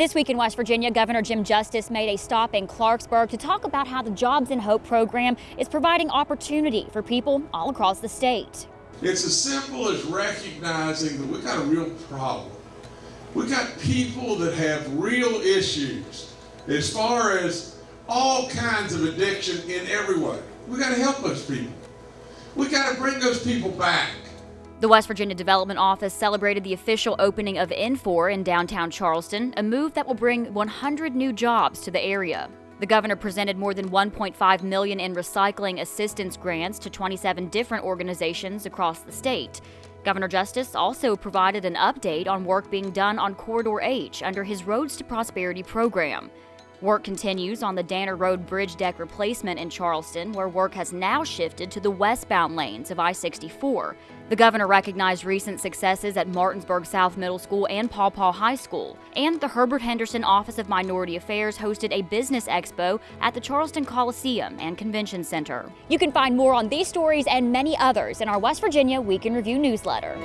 This week in West Virginia, Governor Jim Justice made a stop in Clarksburg to talk about how the Jobs and Hope program is providing opportunity for people all across the state. It's as simple as recognizing that we've got a real problem. We've got people that have real issues as far as all kinds of addiction in every way. We've got to help those people. We've got to bring those people back. The West Virginia Development Office celebrated the official opening of Infor in downtown Charleston, a move that will bring 100 new jobs to the area. The governor presented more than 1.5 million in recycling assistance grants to 27 different organizations across the state. Governor Justice also provided an update on work being done on Corridor H under his Roads to Prosperity program. Work continues on the Danner Road bridge deck replacement in Charleston, where work has now shifted to the westbound lanes of I 64. The governor recognized recent successes at Martinsburg South Middle School and Paw Paw High School. And the Herbert Henderson Office of Minority Affairs hosted a business expo at the Charleston Coliseum and Convention Center. You can find more on these stories and many others in our West Virginia Week in Review newsletter.